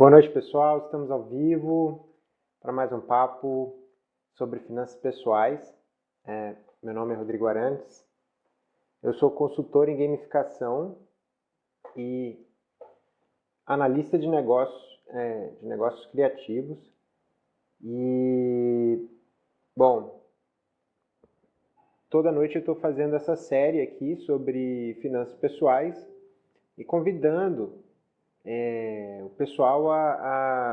Boa noite, pessoal. Estamos ao vivo para mais um papo sobre finanças pessoais. É, meu nome é Rodrigo Arantes. Eu sou consultor em gamificação e analista de negócios, é, de negócios criativos. E, bom, toda noite eu estou fazendo essa série aqui sobre finanças pessoais e convidando é, o pessoal a,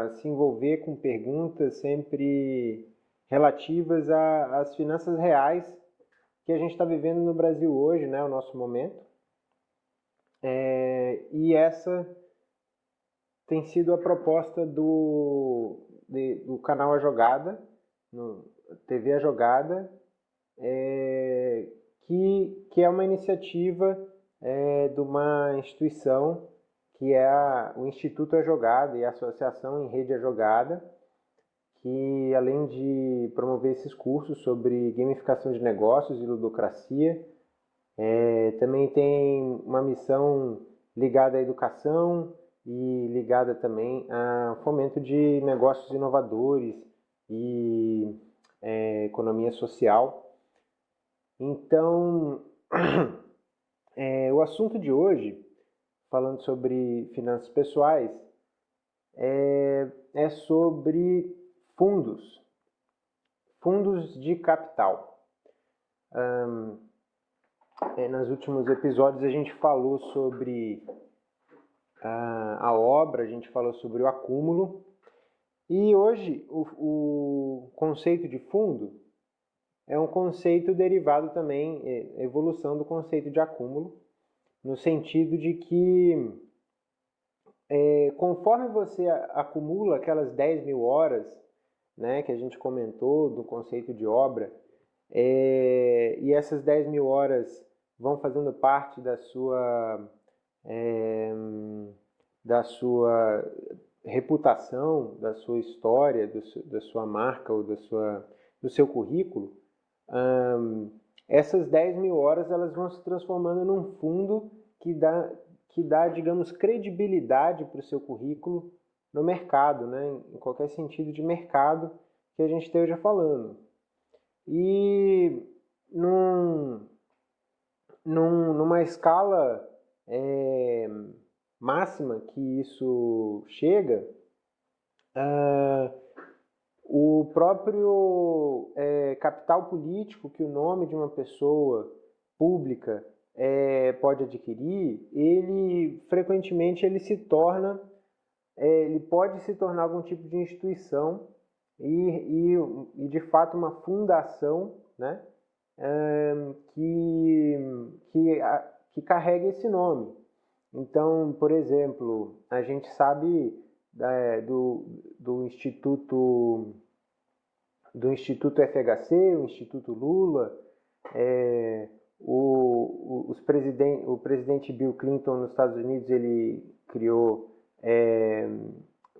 a, se envolver com perguntas sempre relativas às finanças reais que a gente está vivendo no Brasil hoje, né, o nosso momento. É, e essa tem sido a proposta do, de, do canal A Jogada, no TV A Jogada, é, que, que é uma iniciativa é, de uma instituição que é a, o Instituto A Jogada e a Associação em Rede A Jogada, que além de promover esses cursos sobre gamificação de negócios e ludocracia, é, também tem uma missão ligada à educação e ligada também ao fomento de negócios inovadores e é, economia social. Então, é, o assunto de hoje falando sobre finanças pessoais, é, é sobre fundos, fundos de capital. Um, é, nos últimos episódios a gente falou sobre a, a obra, a gente falou sobre o acúmulo, e hoje o, o conceito de fundo é um conceito derivado também, é, evolução do conceito de acúmulo, no sentido de que é, conforme você acumula aquelas 10 mil horas né, que a gente comentou do conceito de obra, é, e essas 10 mil horas vão fazendo parte da sua, é, da sua reputação, da sua história, do, da sua marca ou da sua, do seu currículo, essas 10 mil horas elas vão se transformando num fundo que dá, que dá digamos, credibilidade para o seu currículo no mercado, né? em qualquer sentido de mercado que a gente esteja falando. E num, num, numa escala é, máxima que isso chega, uh, o próprio é, capital político que o nome de uma pessoa pública é, pode adquirir, ele frequentemente ele se torna, é, ele pode se tornar algum tipo de instituição e, e, e de fato uma fundação, né, é, que, que, a, que carrega esse nome. Então, por exemplo, a gente sabe é, do, do Instituto do Instituto FHC, o Instituto Lula, é, o, os presidente, o presidente Bill Clinton nos Estados Unidos ele criou é,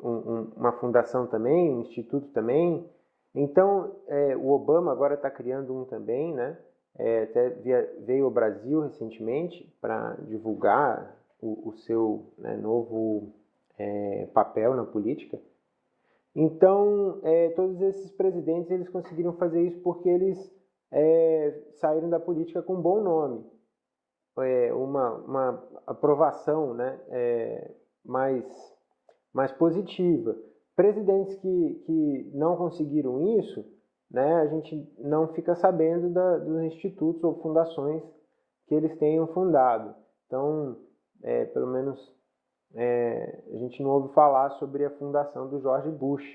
um, um, uma fundação também, um instituto também. Então, é, o Obama agora está criando um também, né? É, até via, veio ao Brasil recentemente para divulgar o, o seu né, novo é, papel na política. Então, é, todos esses presidentes eles conseguiram fazer isso porque eles é, saíram da política com um bom nome, é, uma, uma aprovação né, é, mais, mais positiva. Presidentes que, que não conseguiram isso, né, a gente não fica sabendo da, dos institutos ou fundações que eles tenham fundado. Então, é, pelo menos é, a gente não ouve falar sobre a fundação do George Bush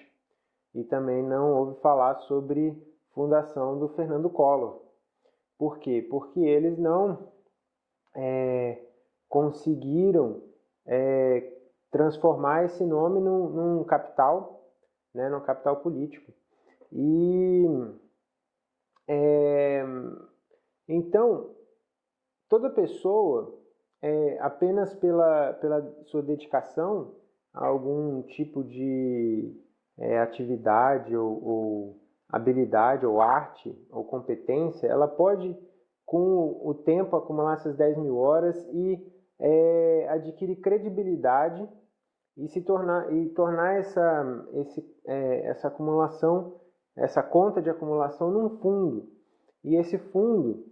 e também não ouve falar sobre fundação do Fernando Collor. Por quê? Porque eles não é, conseguiram é, transformar esse nome num, num capital, né, num capital político. E é, então toda pessoa é, apenas pela, pela sua dedicação a algum tipo de é, atividade ou, ou, habilidade ou arte ou competência, ela pode, com o tempo, acumular essas 10 mil horas e é, adquirir credibilidade e se tornar e tornar essa esse, é, essa acumulação essa conta de acumulação num fundo. E esse fundo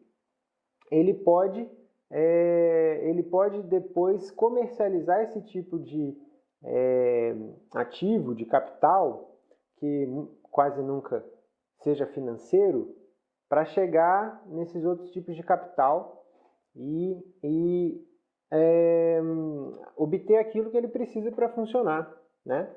ele pode é, ele pode depois comercializar esse tipo de é, ativo de capital que quase nunca seja financeiro para chegar nesses outros tipos de capital e, e é, obter aquilo que ele precisa para funcionar, né?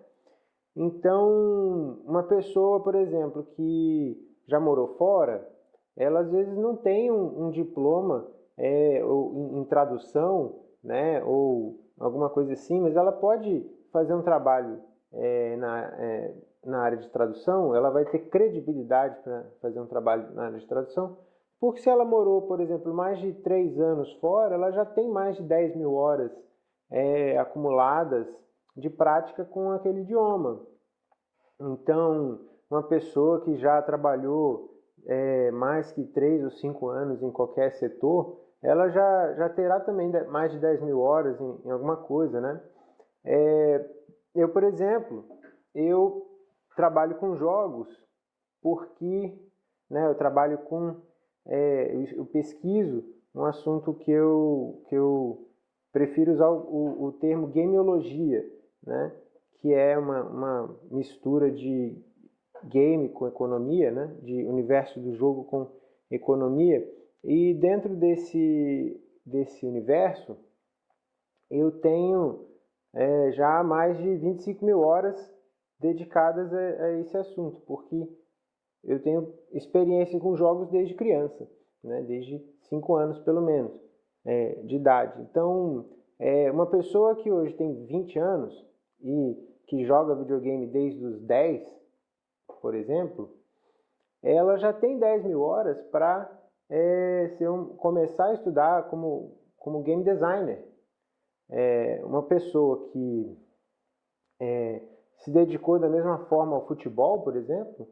Então, uma pessoa, por exemplo, que já morou fora, ela às vezes não tem um, um diploma é, ou, em, tradução, né, ou alguma coisa assim, mas ela pode fazer um trabalho é, na, é, na área de tradução, ela vai ter credibilidade para fazer um trabalho na área de tradução, porque se ela morou, por exemplo, mais de três anos fora, ela já tem mais de 10 mil horas é, acumuladas de prática com aquele idioma. Então, uma pessoa que já trabalhou é, mais que três ou cinco anos em qualquer setor, ela já, já terá também mais de 10 mil horas em, em alguma coisa, né? É, eu, por exemplo, eu trabalho com jogos porque né, eu trabalho com é, eu pesquiso um assunto que eu, que eu prefiro usar o, o termo gameologia, né? que é uma, uma mistura de game com economia, né? de universo do jogo com economia. E dentro desse, desse universo, eu tenho é, já mais de 25 mil horas dedicadas a, a esse assunto, porque eu tenho experiência com jogos desde criança, né? desde 5 anos pelo menos é, de idade. Então, é, uma pessoa que hoje tem 20 anos e que joga videogame desde os 10, por exemplo, ela já tem 10 mil horas para é, um, começar a estudar como, como game designer. É, uma pessoa que é, se dedicou da mesma forma ao futebol, por exemplo,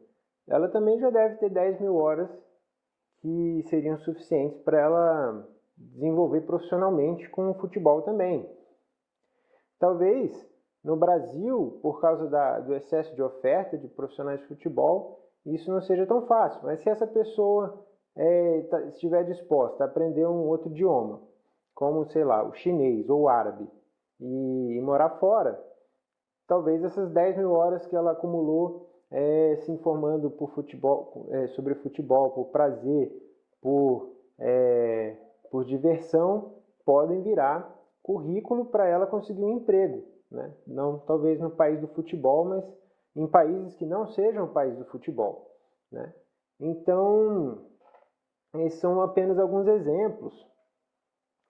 ela também já deve ter 10 mil horas que seriam suficientes para ela desenvolver profissionalmente com o futebol também. Talvez no Brasil, por causa da, do excesso de oferta de profissionais de futebol, isso não seja tão fácil. Mas se essa pessoa é, tá, estiver disposta a aprender um outro idioma, como, sei lá, o chinês ou o árabe, e, e morar fora, talvez essas 10 mil horas que ela acumulou é, se informando por futebol, é, sobre futebol, por prazer, por, é, por diversão, podem virar currículo para ela conseguir um emprego. Né? Não talvez no país do futebol, mas em países que não sejam o país do futebol. Né? Então, esses são apenas alguns exemplos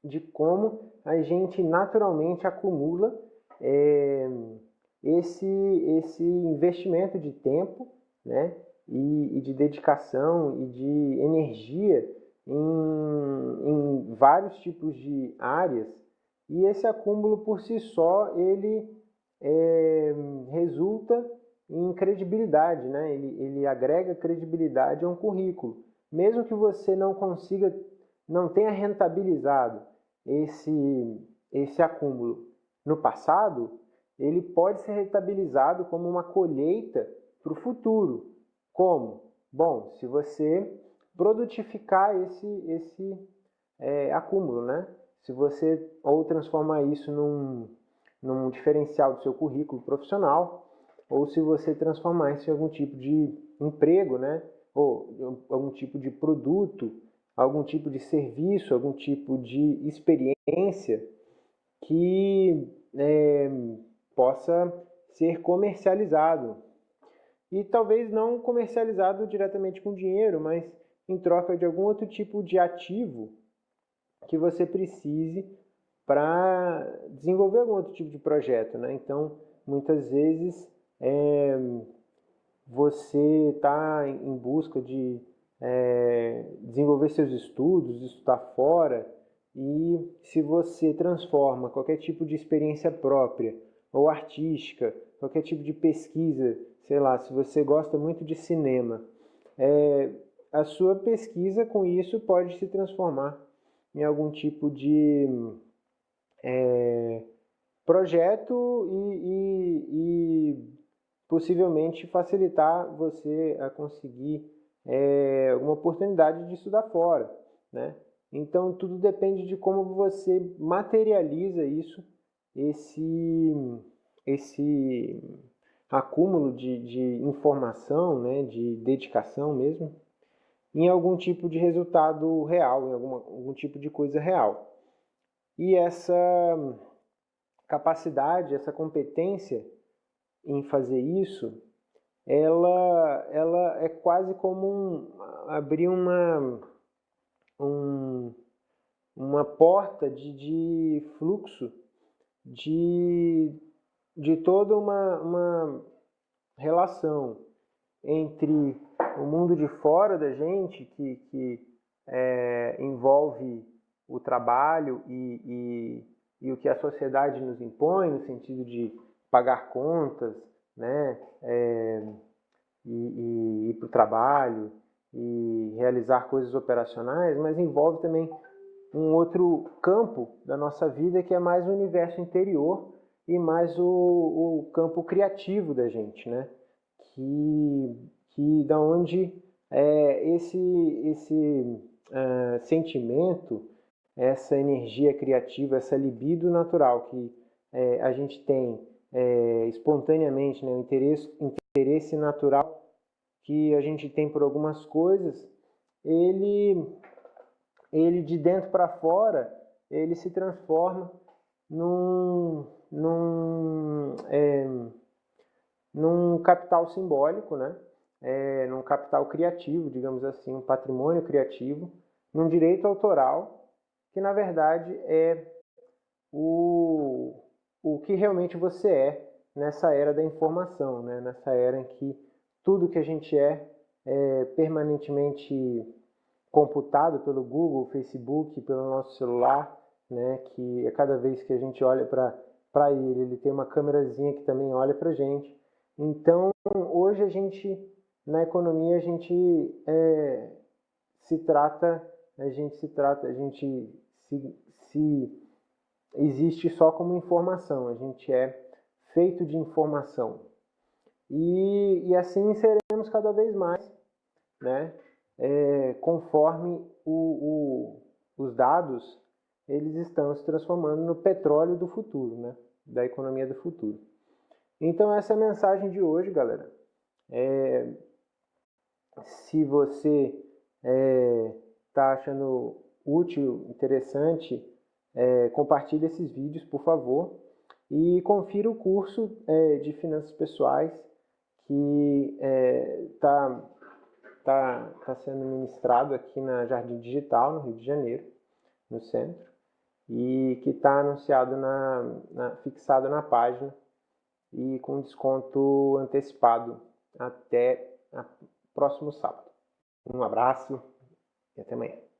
de como a gente naturalmente acumula é, esse, esse investimento de tempo né, e, e de dedicação e de energia em, em vários tipos de áreas e esse acúmulo por si só ele é, resulta em credibilidade, né? ele, ele agrega credibilidade a um currículo. Mesmo que você não consiga, não tenha rentabilizado esse, esse acúmulo no passado, ele pode ser rentabilizado como uma colheita para o futuro. Como? Bom, se você produtificar esse, esse é, acúmulo, né? Se você ou transformar isso num, num diferencial do seu currículo profissional, ou se você transformar isso em algum tipo de emprego, né? Ou algum tipo de produto, algum tipo de serviço, algum tipo de experiência que é, possa ser comercializado. E talvez não comercializado diretamente com dinheiro, mas em troca de algum outro tipo de ativo que você precise para desenvolver algum outro tipo de projeto. Né? Então, muitas vezes é, você está em busca de é, desenvolver seus estudos, estudar fora, e se você transforma qualquer tipo de experiência própria ou artística, qualquer tipo de pesquisa, sei lá, se você gosta muito de cinema, é, a sua pesquisa com isso pode se transformar em algum tipo de é, projeto e, e, e, possivelmente facilitar você a conseguir é, uma oportunidade de estudar fora, né? Então tudo depende de como você materializa isso, esse, esse acúmulo de, de informação, né, de dedicação mesmo, em algum tipo de resultado real, em alguma, algum tipo de coisa real. E essa capacidade, essa competência em fazer isso, ela, ela é quase como um, abrir uma, um, uma porta de, de fluxo de, de toda uma, uma relação entre o mundo de fora da gente, que, que é, envolve o trabalho e, e, e, o que a sociedade nos impõe, no sentido de pagar contas, né, é, e, e ir para o trabalho, e realizar coisas operacionais, mas envolve também um outro campo da nossa vida que é mais o universo interior e mais o, o campo criativo da gente, né? Que, que da onde é, esse, esse uh, sentimento, essa energia criativa, essa libido natural que é, a gente tem é, espontaneamente, né, o interesse, interesse natural que a gente tem por algumas coisas, ele, ele de dentro para fora, ele se transforma num, num, é, num capital simbólico, né? É, num capital criativo, digamos assim, um patrimônio criativo, num direito autoral, que na verdade é o, o que realmente você é nessa era da informação, né? nessa era em que tudo que a gente é é permanentemente computado pelo Google, Facebook, pelo nosso celular, né, que a cada vez que a gente olha para ele, ele tem uma câmerazinha que também olha para a gente. Então, hoje a gente, na economia, a gente é, se trata, a gente se trata, a gente se, se existe só como informação, a gente é feito de informação. E, e assim seremos cada vez mais, né? É, conforme o, o, os dados eles estão se transformando no petróleo do futuro, né? da economia do futuro. Então essa é a mensagem de hoje, galera. É, se você está é, tá achando útil, interessante, é, compartilhe esses vídeos, por favor. E confira o curso é, de finanças pessoais que está é, tá, tá, tá sendo ministrado aqui na Jardim Digital, no Rio de Janeiro, no centro, e que está anunciado, na, na, fixado na página e com desconto antecipado até próximo sábado. Um abraço e até amanhã.